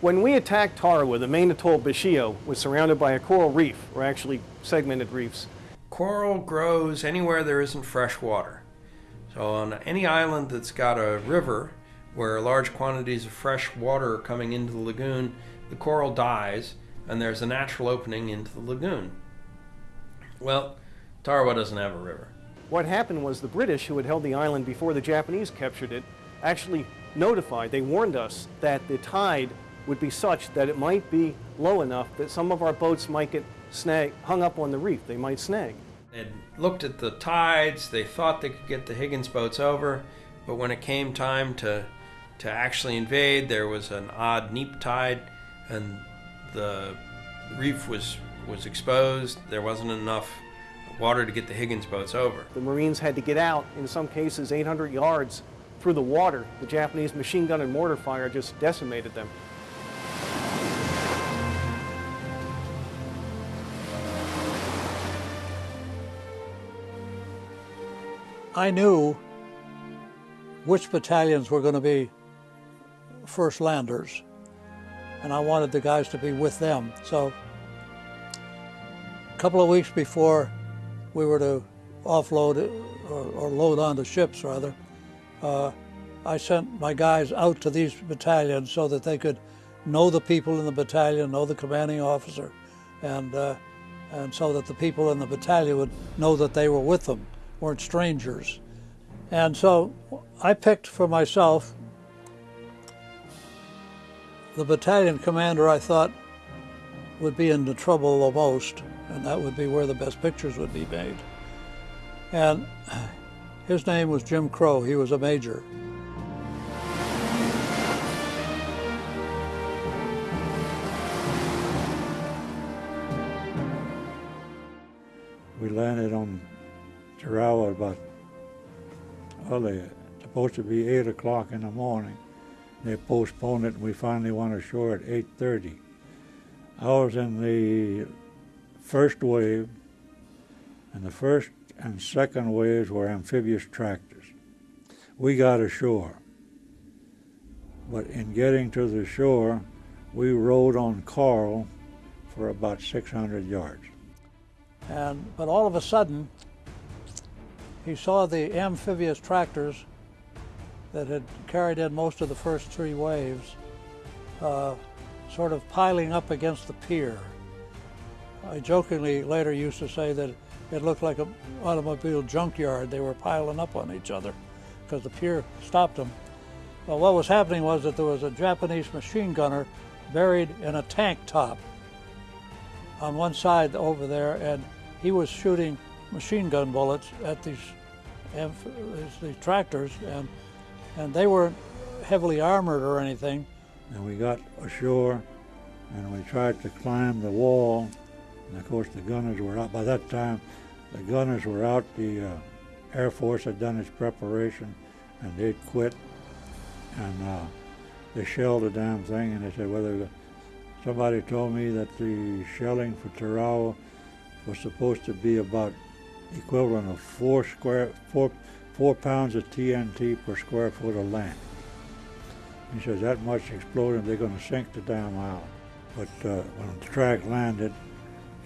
When we attacked Tarawa, the main atoll Betio was surrounded by a coral reef, or actually segmented reefs. Coral grows anywhere there isn't fresh water. So on any island that's got a river where large quantities of fresh water are coming into the lagoon, the coral dies and there's a natural opening into the lagoon. Well, Tarawa doesn't have a river. What happened was the British, who had held the island before the Japanese captured it, actually notified, they warned us that the tide would be such that it might be low enough that some of our boats might get snag, hung up on the reef. They might snag. They looked at the tides, they thought they could get the Higgins boats over, but when it came time to, to actually invade, there was an odd neap tide and the reef was, was exposed. There wasn't enough water to get the Higgins boats over. The Marines had to get out, in some cases 800 yards through the water. The Japanese machine gun and mortar fire just decimated them. I knew which battalions were going to be first landers, and I wanted the guys to be with them. So a couple of weeks before we were to offload or, or load onto ships, rather, uh, I sent my guys out to these battalions so that they could know the people in the battalion, know the commanding officer, and, uh, and so that the people in the battalion would know that they were with them weren't strangers. And so I picked for myself the battalion commander I thought would be in the trouble the most, and that would be where the best pictures would be made. And his name was Jim Crowe. He was a major. We landed on Tarawa about, well, they supposed to be 8 o'clock in the morning. They postponed it and we finally went ashore at 8.30. I was in the first wave, and the first and second waves were amphibious tractors. We got ashore, but in getting to the shore, we rode on coral for about 600 yards. And, but all of a sudden, he saw the amphibious tractors that had carried in most of the first three waves uh, sort of piling up against the pier. I jokingly later used to say that it looked like an automobile junkyard. They were piling up on each other because the pier stopped them. Well, what was happening was that there was a Japanese machine gunner buried in a tank trap on one side over there, and he was shooting machine gun bullets at these, these tractors, and, and they weren't heavily armored or anything. And we got ashore, and we tried to climb the wall, and of course the gunners were out. By that time, the gunners were out. The uh, Air Force had done its preparation, and they'd quit, and uh, they shelled the damn thing, and they said, well, somebody told me that the shelling for Tarawa was supposed to be about equivalent of four square four four pounds of TNT per square foot of land. He says that much exploding, they're going to sink the damn island. But uh, when the track landed,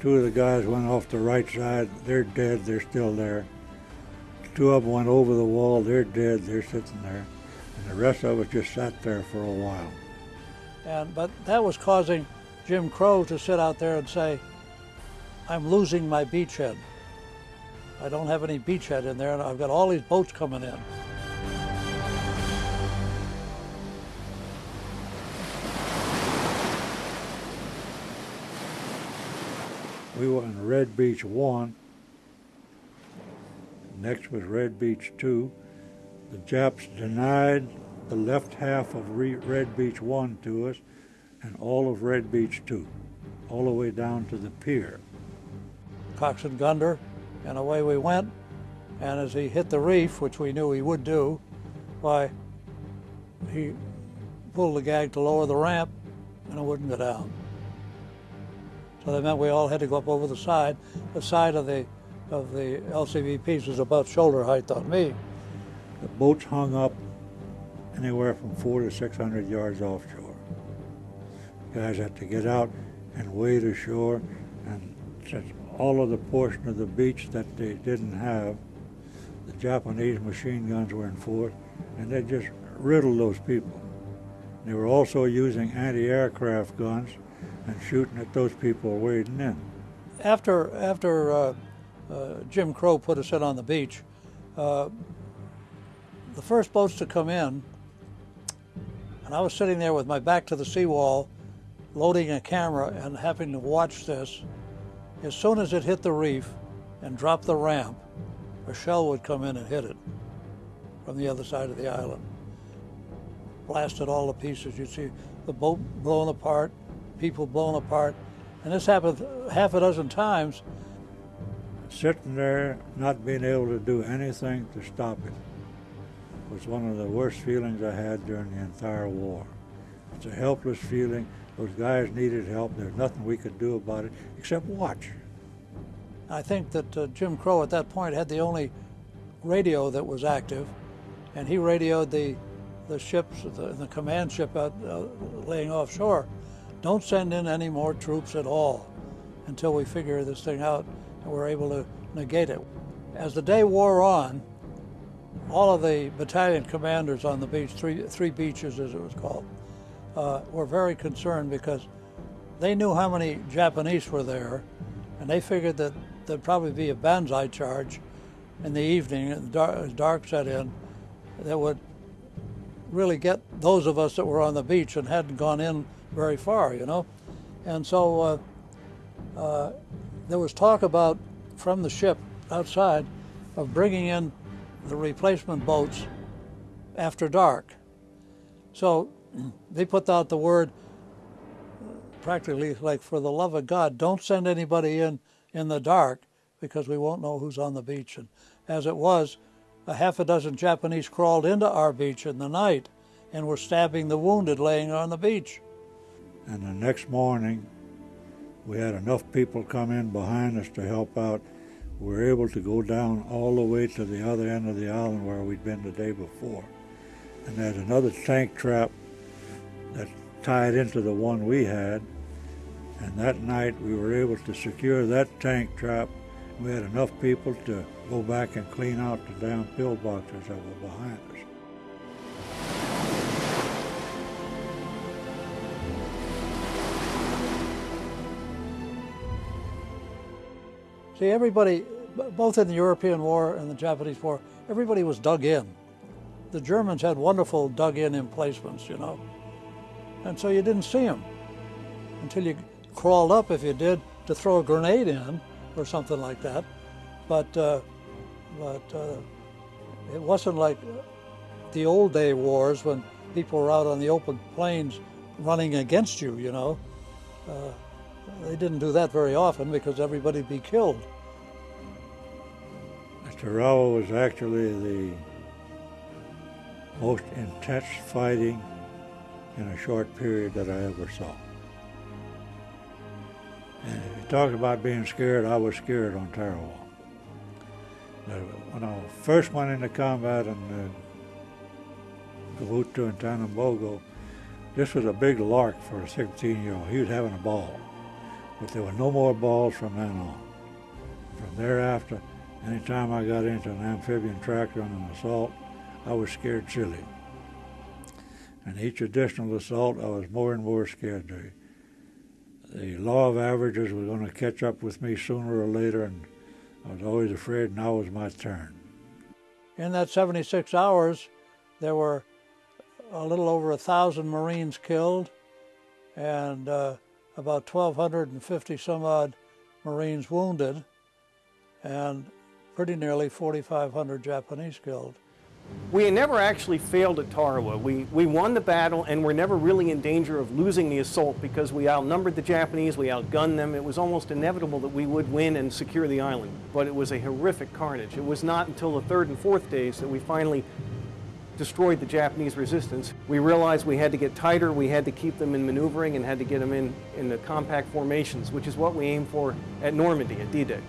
two of the guys went off the right side. They're dead. They're still there. Two of them went over the wall. They're dead. They're sitting there. And the rest of us just sat there for a while. And but that was causing Jim Crowe to sit out there and say, "I'm losing my beachhead." I don't have any beachhead in there, and I've got all these boats coming in. We were in Red Beach 1. Next was Red Beach 2. The Japs denied the left half of Red Beach 1 to us and all of Red Beach 2, all the way down to the pier. Cox and Gunder and away we went. And as he hit the reef, which we knew he would do, why, he pulled the gag to lower the ramp and it wouldn't go down. So that meant we all had to go up over the side. The side of the of the LCVPs was about shoulder height on me. The boats hung up anywhere from four to 600 yards offshore. Guys had to get out and wade ashore, and all of the portion of the beach that they didn't have, the Japanese machine guns were in force, and they just riddled those people. They were also using anti-aircraft guns and shooting at those people wading in. After, after uh, uh, Jim Crowe put us in on the beach, uh, the first boats to come in, and I was sitting there with my back to the seawall, loading a camera and having to watch this. As soon as it hit the reef and dropped the ramp, a shell would come in and hit it from the other side of the island. Blasted all the pieces. You'd see the boat blown apart, people blown apart. And this happened half a dozen times. Sitting there, not being able to do anything to stop it, was one of the worst feelings I had during the entire war. It's a helpless feeling. Those guys needed help. There's nothing we could do about it except watch. I think that uh, Jim Crowe at that point had the only radio that was active, and he radioed the the ships, the, the command ship out uh, laying offshore, don't send in any more troops at all until we figure this thing out and we're able to negate it. As the day wore on, all of the battalion commanders on the beach, three, three beaches as it was called, uh, were very concerned because they knew how many Japanese were there and they figured that there'd probably be a banzai charge in the evening dark, dark set in that would really get those of us that were on the beach and hadn't gone in very far, you know. And so uh, uh, there was talk about from the ship outside of bringing in the replacement boats after dark. So they put out the word practically like for the love of God, don't send anybody in in the dark because we won't know who's on the beach. And as it was, a half a dozen Japanese crawled into our beach in the night and were stabbing the wounded laying on the beach. And the next morning, we had enough people come in behind us to help out. We were able to go down all the way to the other end of the island where we'd been the day before. And there's another tank trap that tied into the one we had. And that night we were able to secure that tank trap. We had enough people to go back and clean out the damn pillboxes that were behind us. See, everybody, both in the European War and the Japanese War, everybody was dug in. The Germans had wonderful dug in emplacements, you know. And so you didn't see them until you crawled up, if you did, to throw a grenade in or something like that. But, uh, but uh, it wasn't like the old day wars when people were out on the open plains running against you, you know. Uh, they didn't do that very often because everybody'd be killed. Tarawa was actually the most intense fighting in a short period that I ever saw. And if you talk about being scared, I was scared on Tarawa. When I first went into combat in uh, Gavutu and Tanambogo, this was a big lark for a 16-year-old. He was having a ball. But there were no more balls from then on. From thereafter, anytime I got into an amphibian tractor on an assault, I was scared silly. And each additional assault, I was more and more scared. The, the law of averages was going to catch up with me sooner or later, and I was always afraid now was my turn. In that 76 hours, there were a little over a thousand Marines killed and uh, about 1,250 some odd Marines wounded, and pretty nearly 4,500 Japanese killed. We never actually failed at Tarawa. We, we won the battle and were never really in danger of losing the assault because we outnumbered the Japanese, we outgunned them. It was almost inevitable that we would win and secure the island. But it was a horrific carnage. It was not until the third and fourth days that we finally destroyed the Japanese resistance. We realized we had to get tighter, we had to keep them in maneuvering and had to get them in, in the compact formations, which is what we aim for at Normandy, at D-Day.